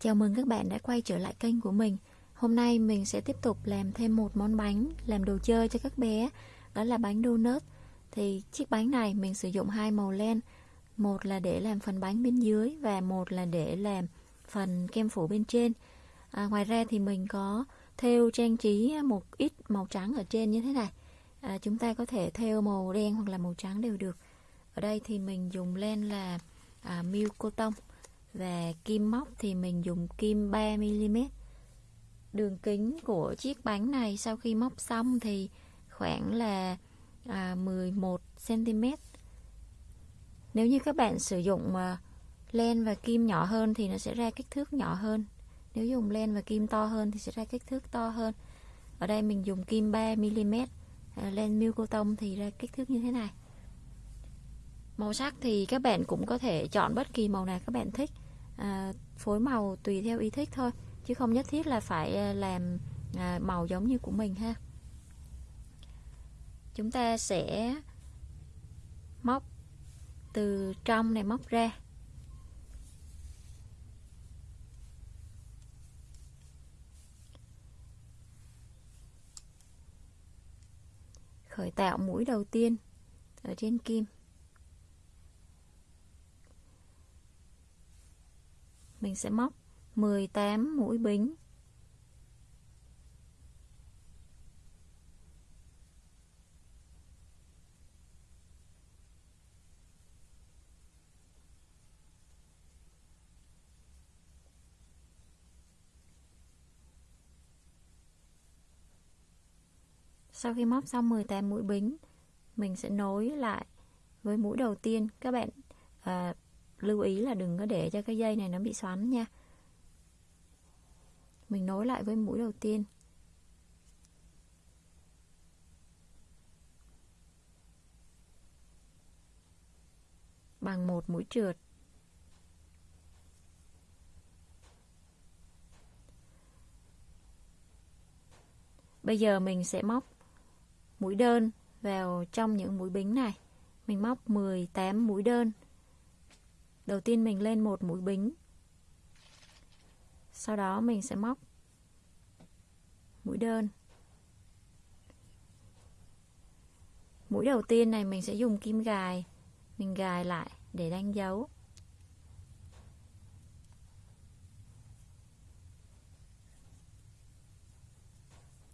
Chào mừng các bạn đã quay trở lại kênh của mình. Hôm nay mình sẽ tiếp tục làm thêm một món bánh làm đồ chơi cho các bé, đó là bánh donut. Thì chiếc bánh này mình sử dụng hai màu len, một là để làm phần bánh bên dưới và một là để làm phần kem phủ bên trên. À, ngoài ra thì mình có thêu trang trí một ít màu trắng ở trên như thế này. À, chúng ta có thể thêu màu đen hoặc là màu trắng đều được. Ở đây thì mình dùng len là à, milk cotton và kim móc thì mình dùng kim 3mm đường kính của chiếc bánh này sau khi móc xong thì khoảng là à, 11cm nếu như các bạn sử dụng à, len và kim nhỏ hơn thì nó sẽ ra kích thước nhỏ hơn. Nếu dùng len và kim to hơn thì sẽ ra kích thước to hơn. Ở đây mình dùng kim 3mm à, len miêu cô tông thì ra kích thước như thế này. Màu sắc thì các bạn cũng có thể chọn bất kỳ màu nào các bạn thích à, Phối màu tùy theo ý thích thôi Chứ không nhất thiết là phải à, làm à, màu giống như của mình ha. Chúng ta sẽ móc từ trong này móc ra. Khởi tạo mũi đầu tiên ở trên kim. Mình sẽ móc 18 mũi bính Sau khi móc xong 18 mũi bính, mình sẽ nối lại với mũi đầu tiên. Các bạn à, lưu ý là đừng có để cho cái dây này nó bị xoắn nha. Mình nối lại với mũi đầu tiên. Bằng một mũi trượt. Bây giờ mình sẽ móc mũi đơn vào trong những mũi bính này. Mình móc 18 mũi đơn đầu tiên mình lên một mũi bính. Sau đó mình sẽ móc mũi đơn. Mũi đầu tiên này mình sẽ dùng kim gài. Mình gài lại để đánh dấu.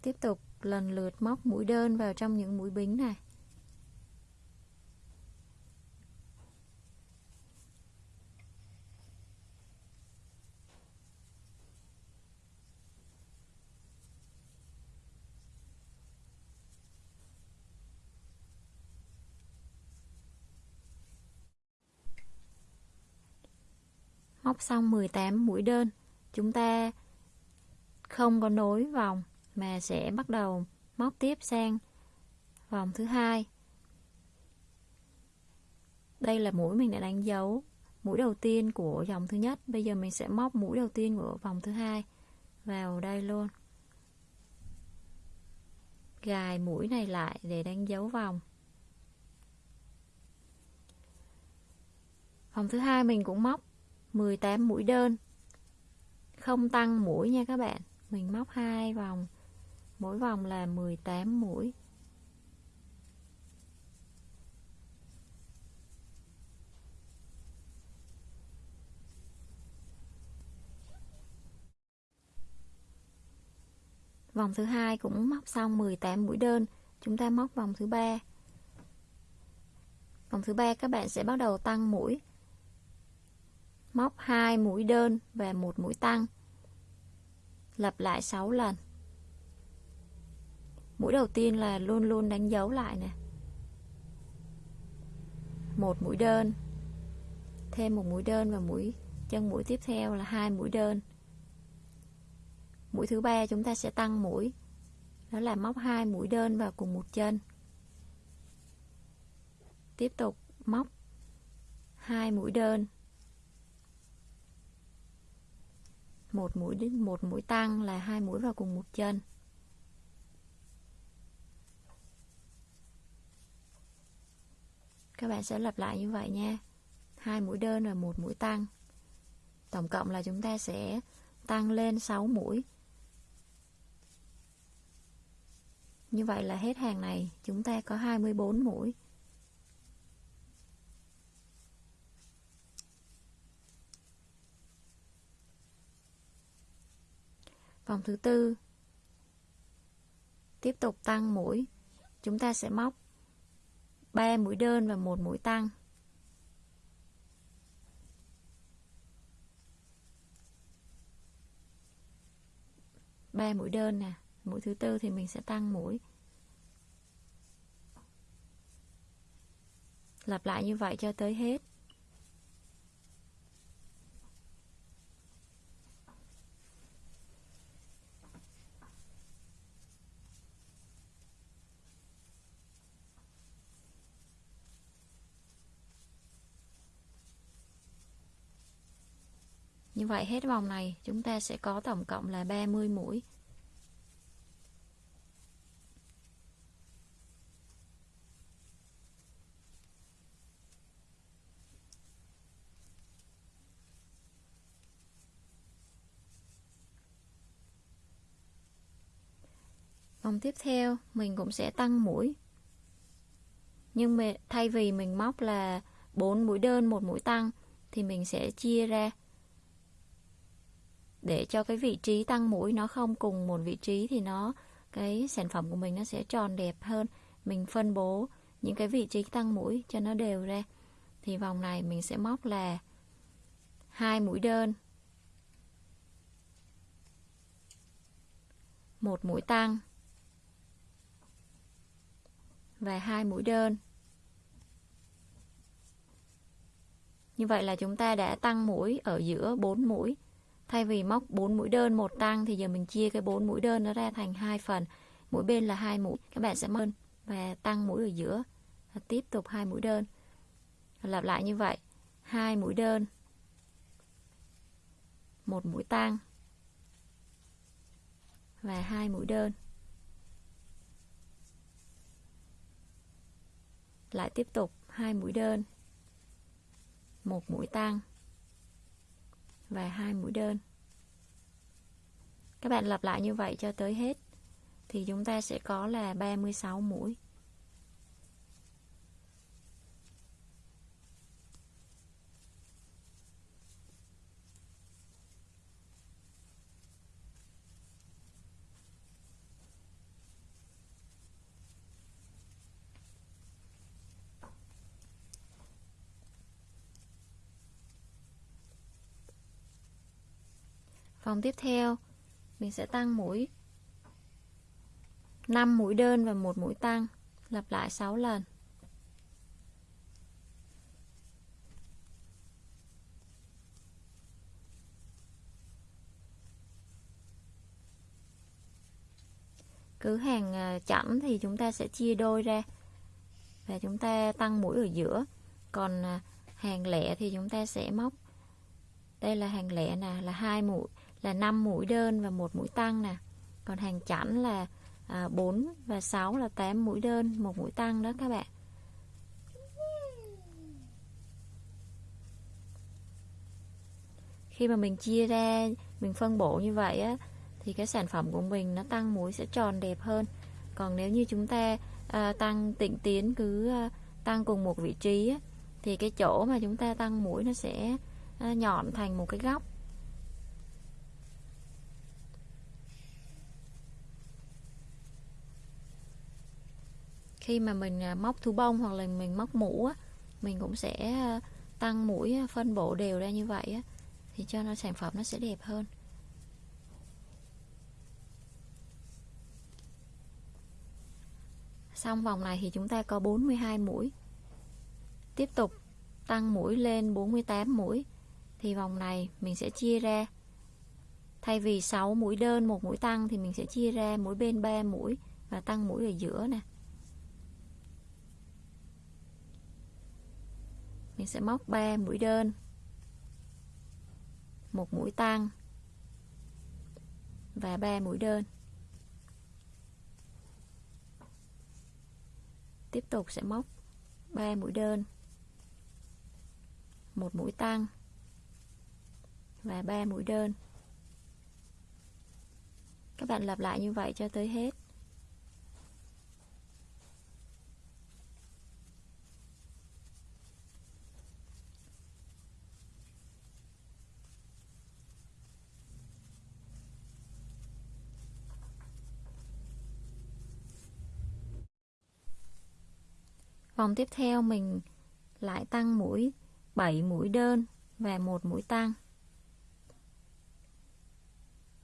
Tiếp tục lần lượt móc mũi đơn vào trong những mũi bính này. Móc xong 18 mũi đơn. Chúng ta không có nối vòng, mà sẽ bắt đầu móc tiếp sang vòng thứ hai. Đây là mũi mình đã đánh dấu mũi đầu tiên của dòng thứ nhất. Bây giờ mình sẽ móc mũi đầu tiên của vòng thứ hai vào đây luôn. Gài mũi này lại để đánh dấu vòng. Vòng thứ hai mình cũng móc 18 mũi đơn. Không tăng mũi nha các bạn. Mình móc hai vòng. Mỗi vòng là 18 mũi. Vòng thứ hai cũng móc xong 18 mũi đơn. Chúng ta móc vòng thứ ba. Vòng thứ ba các bạn sẽ bắt đầu tăng mũi móc 2 mũi đơn và một mũi tăng. Lặp lại 6 lần. Mũi đầu tiên là luôn luôn đánh dấu lại nè. Một mũi đơn, thêm một mũi đơn và mũi, chân mũi tiếp theo là hai mũi đơn. Mũi thứ ba chúng ta sẽ tăng mũi, đó là móc hai mũi đơn vào cùng một chân. Tiếp tục móc hai mũi đơn. Một mũi một mũi tăng là hai mũi vào cùng một chân. Các bạn sẽ lặp lại như vậy nha. Hai mũi đơn và một mũi tăng. Tổng cộng là chúng ta sẽ tăng lên 6 mũi. Như vậy là hết hàng này, chúng ta có 24 mũi. Vòng thứ tư. Tiếp tục tăng mũi. Chúng ta sẽ móc 3 mũi đơn và một mũi tăng. Ba mũi đơn nè. Mũi thứ tư thì mình sẽ tăng mũi. Lặp lại như vậy cho tới hết. Như vậy hết vòng này chúng ta sẽ có tổng cộng là 30 mũi. Vòng tiếp theo mình cũng sẽ tăng mũi. Nhưng mà thay vì mình móc là 4 mũi đơn, một mũi tăng thì mình sẽ chia ra để cho cái vị trí tăng mũi nó không cùng một vị trí thì nó, cái sản phẩm của mình nó sẽ tròn đẹp hơn. Mình phân bố những cái vị trí tăng mũi cho nó đều ra. Thì vòng này mình sẽ móc là hai mũi đơn, một mũi tăng và hai mũi đơn. Như vậy là chúng ta đã tăng mũi ở giữa 4 mũi. Thay vì móc 4 mũi đơn một tăng thì giờ mình chia cái 4 mũi đơn nó ra thành hai phần. Mỗi bên là hai mũi. Các bạn sẽ mơn và tăng mũi ở giữa. Và tiếp tục hai mũi đơn. Lặp lại như vậy. hai mũi đơn. một mũi tăng. Và hai mũi đơn. Lại tiếp tục hai mũi đơn. một mũi tăng và hai mũi đơn. Các bạn lặp lại như vậy cho tới hết, thì chúng ta sẽ có là 36 mũi. Vòng tiếp theo, mình sẽ tăng mũi. 5 mũi đơn và một mũi tăng, lặp lại 6 lần. Cứ hàng à, chẵn thì chúng ta sẽ chia đôi ra và chúng ta tăng mũi ở giữa. Còn à, hàng lẻ thì chúng ta sẽ móc. Đây là hàng lẻ nè, là hai mũi là 5 mũi đơn và một mũi tăng nè. Còn hàng chẵn là à, 4 và 6 là 8 mũi đơn một mũi tăng đó các bạn. Khi mà mình chia ra mình phân bổ như vậy á thì cái sản phẩm của mình nó tăng mũi sẽ tròn đẹp hơn. Còn nếu như chúng ta à, tăng tịnh tiến cứ à, tăng cùng một vị trí á, thì cái chỗ mà chúng ta tăng mũi nó sẽ à, nhọn thành một cái góc. Khi mà mình à, móc thú bông hoặc là mình móc mũ á, mình cũng sẽ à, tăng mũi à, phân bổ đều ra như vậy á, thì cho nó sản phẩm nó sẽ đẹp hơn. Xong vòng này thì chúng ta có 42 mũi. Tiếp tục tăng mũi lên 48 mũi thì vòng này mình sẽ chia ra. Thay vì 6 mũi đơn một mũi tăng thì mình sẽ chia ra mũi bên 3 mũi và tăng mũi ở giữa nè. Mình sẽ móc 3 mũi đơn. Một mũi tăng. Và 3 mũi đơn. Tiếp tục sẽ móc 3 mũi đơn. Một mũi tăng. Và 3 mũi đơn. Các bạn lặp lại như vậy cho tới hết. Vòng tiếp theo mình lại tăng mũi 7 mũi đơn và một mũi tăng.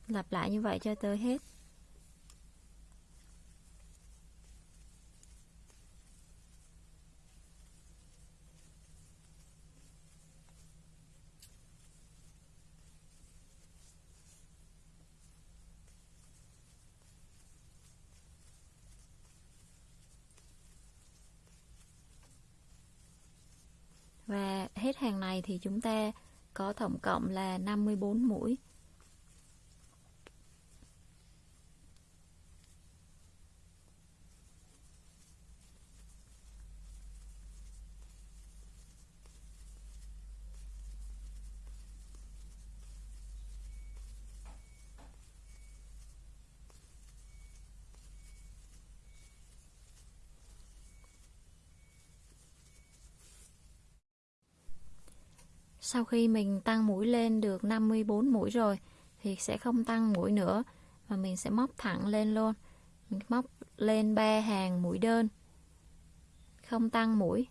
Lặp lại như vậy cho tới hết. Và hết hàng này thì chúng ta có tổng cộng là 54 mũi. Sau khi mình tăng mũi lên được 54 mũi rồi, thì sẽ không tăng mũi nữa và mình sẽ móc thẳng lên luôn. Mình móc lên ba hàng mũi đơn. Không tăng mũi.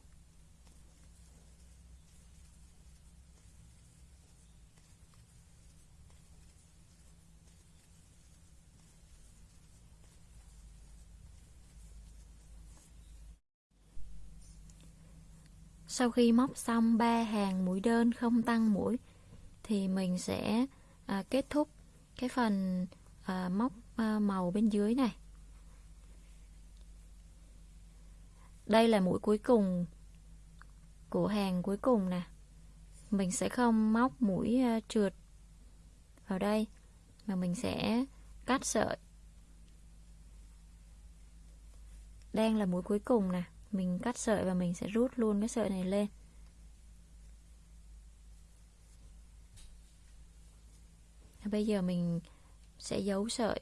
Sau khi móc xong ba hàng mũi đơn không tăng mũi thì mình sẽ à, kết thúc cái phần à, móc à, màu bên dưới này. Đây là mũi cuối cùng của hàng cuối cùng nè. Mình sẽ không móc mũi à, trượt vào đây mà mình sẽ cắt sợi. Đang là mũi cuối cùng nè mình cắt sợi và mình sẽ rút luôn cái sợi này lên. Bây giờ mình sẽ giấu sợi.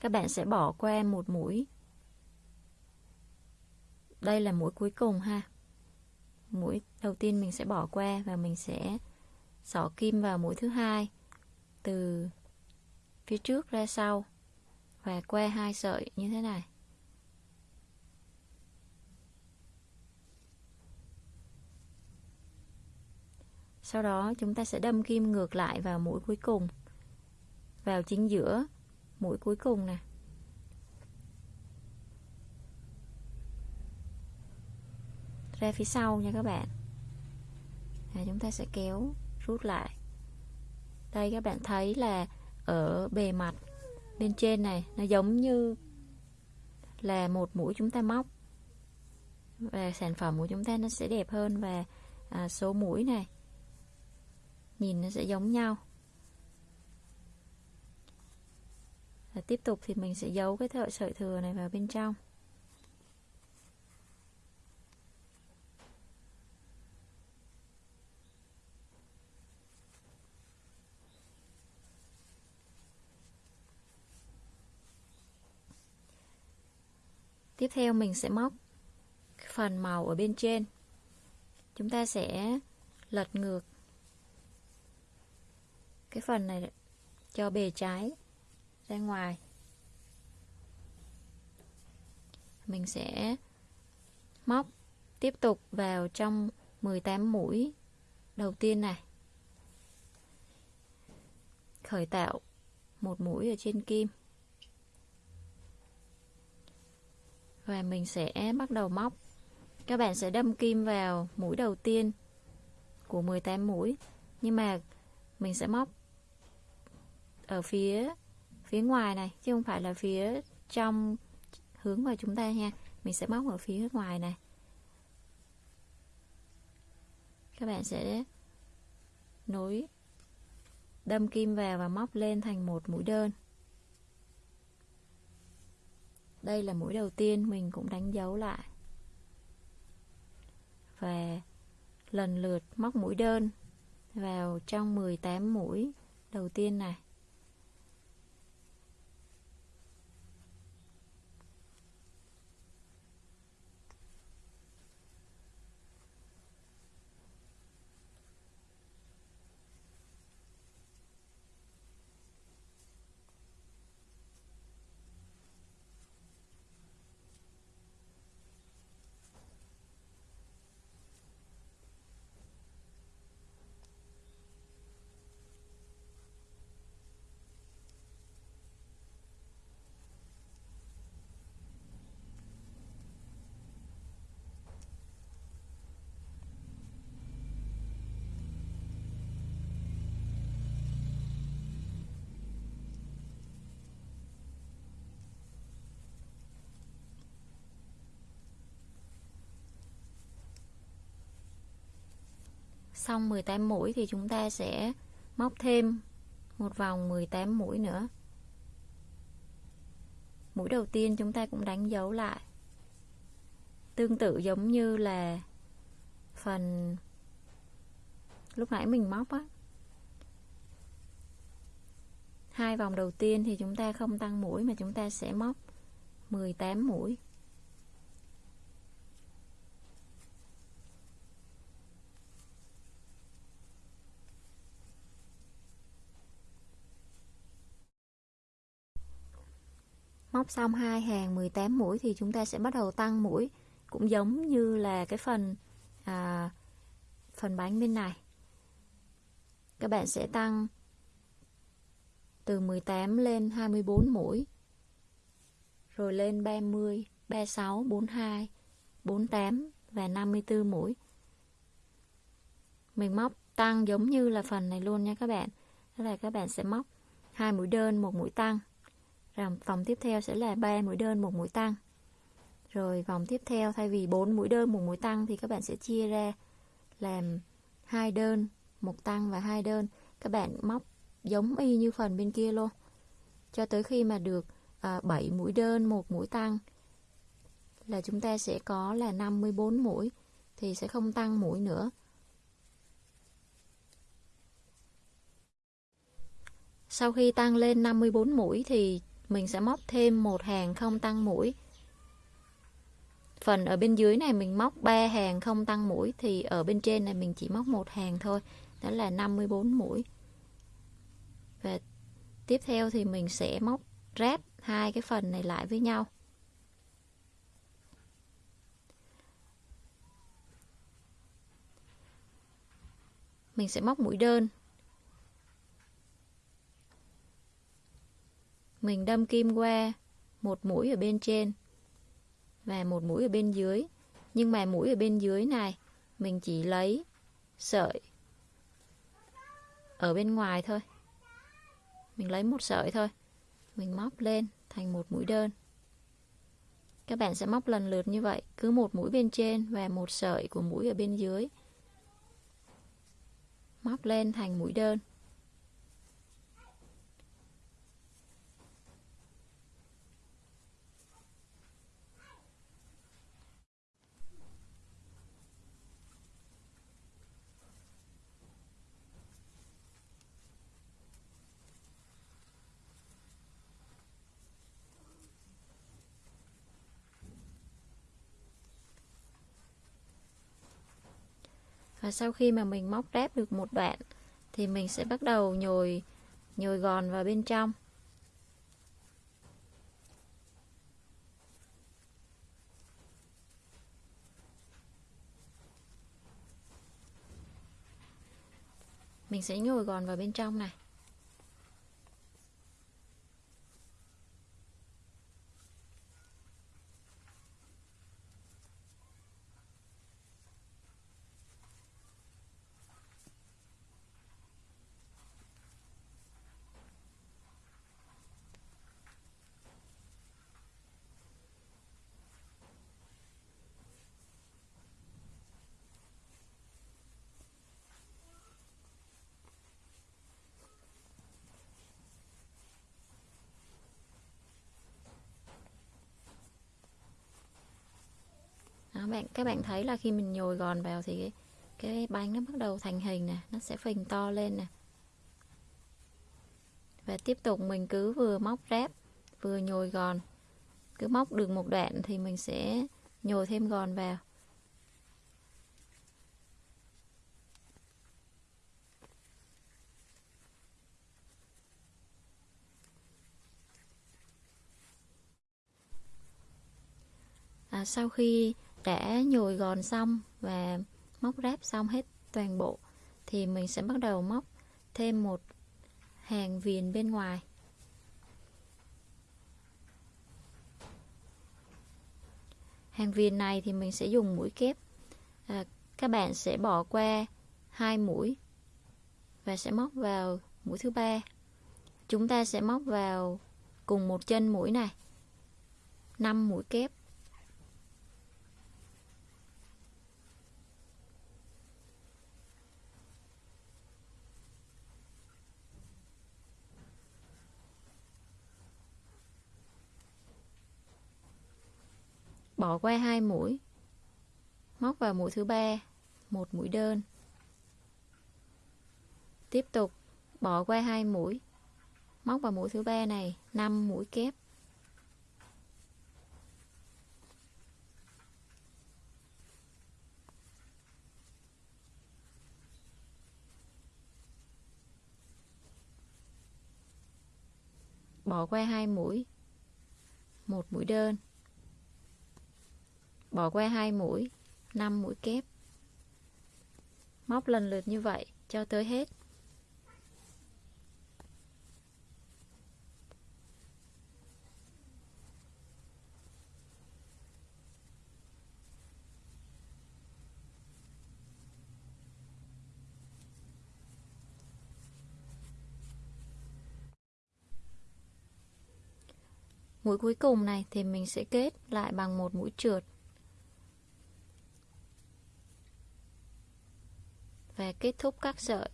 Các bạn sẽ bỏ qua một mũi. Đây là mũi cuối cùng ha. Mũi đầu tiên mình sẽ bỏ qua và mình sẽ xỏ kim vào mũi thứ hai. Từ phía trước ra sau và que hai sợi như thế này. Sau đó, chúng ta sẽ đâm kim ngược lại vào mũi cuối cùng. Vào chính giữa mũi cuối cùng nè. Ra phía sau nha các bạn. Và chúng ta sẽ kéo rút lại. Đây, các bạn thấy là ở bề mặt bên trên này nó giống như là một mũi chúng ta móc. Và sản phẩm của chúng ta nó sẽ đẹp hơn và à, số mũi này nhìn nó sẽ giống nhau. Và tiếp tục thì mình sẽ giấu cái thợ sợi thừa này vào bên trong. Tiếp theo mình sẽ móc phần màu ở bên trên. Chúng ta sẽ lật ngược cái phần này cho bề trái ra ngoài. Mình sẽ móc tiếp tục vào trong 18 mũi đầu tiên này. Khởi tạo một mũi ở trên kim. Và mình sẽ bắt đầu móc. Các bạn sẽ đâm kim vào mũi đầu tiên của 18 mũi. Nhưng mà mình sẽ móc ở phía phía ngoài này, chứ không phải là phía trong hướng vào chúng ta nha mình sẽ móc ở phía ngoài này. Các bạn sẽ nối đâm kim vào và móc lên thành một mũi đơn đây là mũi đầu tiên mình cũng đánh dấu lại. Và lần lượt móc mũi đơn vào trong 18 mũi đầu tiên này. Xong 18 mũi thì chúng ta sẽ móc thêm một vòng 18 mũi nữa. Mũi đầu tiên chúng ta cũng đánh dấu lại. Tương tự giống như là phần lúc nãy mình móc á. Hai vòng đầu tiên thì chúng ta không tăng mũi mà chúng ta sẽ móc 18 mũi. Móc xong hai hàng 18 mũi thì chúng ta sẽ bắt đầu tăng mũi. Cũng giống như là cái phần à, phần bánh bên này. Các bạn sẽ tăng từ 18 lên 24 mũi rồi lên 30 36 42 48 và 54 mũi. Mình móc tăng giống như là phần này luôn nha các bạn. Đó là các bạn sẽ móc hai mũi đơn một mũi tăng rồi vòng tiếp theo sẽ là 3 mũi đơn một mũi tăng. Rồi vòng tiếp theo thay vì 4 mũi đơn một mũi tăng thì các bạn sẽ chia ra làm hai đơn, một tăng và hai đơn. Các bạn móc giống y như phần bên kia luôn. Cho tới khi mà được à, 7 mũi đơn, một mũi tăng là chúng ta sẽ có là 54 mũi thì sẽ không tăng mũi nữa. Sau khi tăng lên 54 mũi thì mình sẽ móc thêm một hàng không tăng mũi. Phần ở bên dưới này mình móc 3 hàng không tăng mũi, thì ở bên trên này mình chỉ móc một hàng thôi. Đó là 54 mũi. Và tiếp theo thì mình sẽ móc ráp hai cái phần này lại với nhau. Mình sẽ móc mũi đơn. Mình đâm kim qua một mũi ở bên trên và một mũi ở bên dưới. Nhưng mà mũi ở bên dưới này, mình chỉ lấy sợi ở bên ngoài thôi. Mình lấy một sợi thôi. Mình móc lên thành một mũi đơn. Các bạn sẽ móc lần lượt như vậy. Cứ một mũi bên trên và một sợi của mũi ở bên dưới. Móc lên thành mũi đơn. Và sau khi mà mình móc ráp được một đoạn, thì mình sẽ bắt đầu nhồi nhồi gòn vào bên trong. Mình sẽ nhồi gòn vào bên trong này. Bạn các bạn thấy là khi mình nhồi gòn vào thì cái, cái bánh nó bắt đầu thành hình nè nó sẽ phình to lên nè. Và tiếp tục mình cứ vừa móc ráp vừa nhồi gòn. Cứ móc được một đoạn thì mình sẽ nhồi thêm gòn vào. À, sau khi đã nhồi gòn xong và móc ráp xong hết toàn bộ thì mình sẽ bắt đầu móc thêm một hàng viền bên ngoài. Hàng viền này thì mình sẽ dùng mũi kép. À, các bạn sẽ bỏ qua hai mũi và sẽ móc vào mũi thứ ba. Chúng ta sẽ móc vào cùng một chân mũi này 5 mũi kép. Bỏ qua hai mũi. Móc vào mũi thứ ba, một mũi đơn. Tiếp tục, bỏ qua hai mũi. Móc vào mũi thứ ba này 5 mũi kép. Bỏ qua hai mũi. Một mũi đơn bỏ qua hai mũi 5 mũi kép. Móc lần lượt như vậy, cho tới hết. Mũi cuối cùng này thì mình sẽ kết lại bằng một mũi trượt. Và kết thúc các sợi.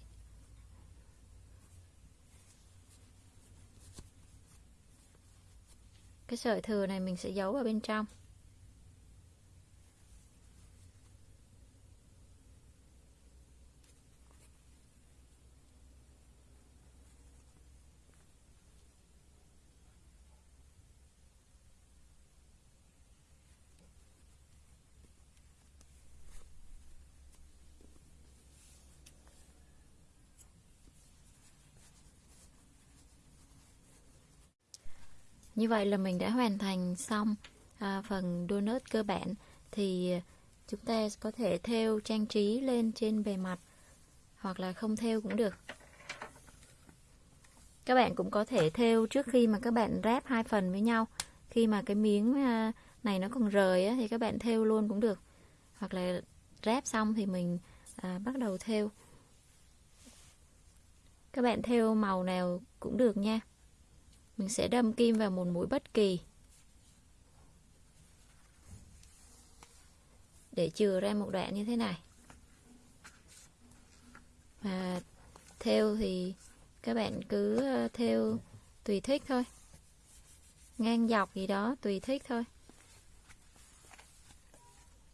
Cái sợi thừa này mình sẽ giấu vào bên trong. Như vậy là mình đã hoàn thành xong à, phần donut cơ bản thì chúng ta có thể thêu trang trí lên trên bề mặt hoặc là không thêu cũng được. Các bạn cũng có thể thêu trước khi mà các bạn ráp hai phần với nhau. Khi mà cái miếng à, này nó còn rời á, thì các bạn thêu luôn cũng được. Hoặc là ráp xong thì mình à, bắt đầu thêu. Các bạn thêu màu nào cũng được nha. Mình sẽ đâm kim vào một mũi bất kỳ để chừa ra một đoạn như thế này. Và theo thì các bạn cứ ờ, theo tùy thích thôi. Ngang dọc gì đó, tùy thích thôi.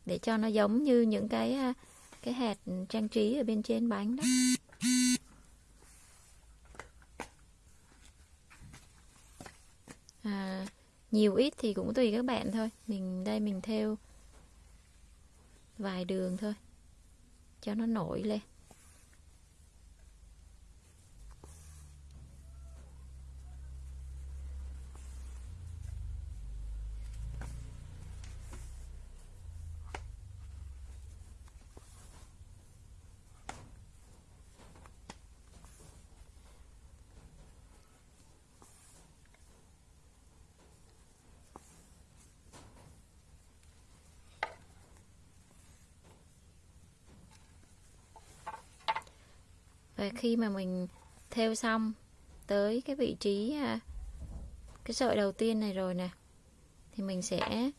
Để cho nó giống như những cái ờ, cái hạt trang trí ở bên trên bánh đó. à, nhiều ít thì cũng tùy các bạn thôi. Mình, đây mình theo vài đường thôi. Cho nó nổi lên. Và khi mà mình theo xong tới cái vị trí à, cái sợi đầu tiên này rồi nè, thì mình sẽ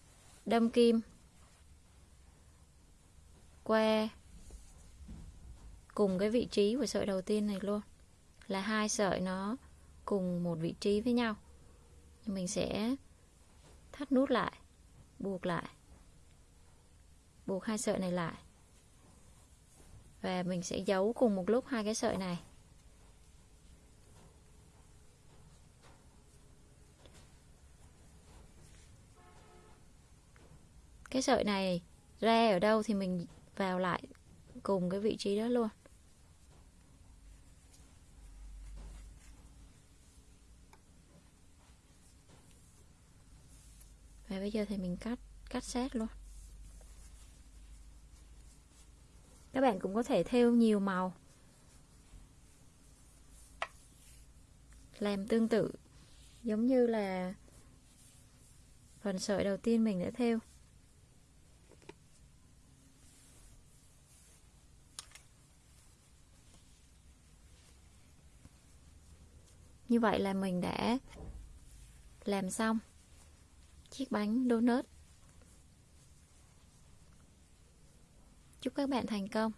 đâm kim qua cùng cái vị trí của sợi đầu tiên này luôn. Là hai sợi nó cùng một vị trí với nhau. Mình sẽ thắt nút lại, buộc lại, buộc hai sợi này lại và mình sẽ giấu cùng một lúc hai cái sợi này. Cái sợi này ra ở đâu thì mình vào lại cùng cái vị trí đó luôn. Và bây giờ thì mình cắt cắt sát luôn. Các bạn cũng có thể theo nhiều màu. Làm tương tự, giống như là phần sợi đầu tiên mình đã theo. Như vậy là mình đã làm xong chiếc bánh donut. Chúc các bạn thành công.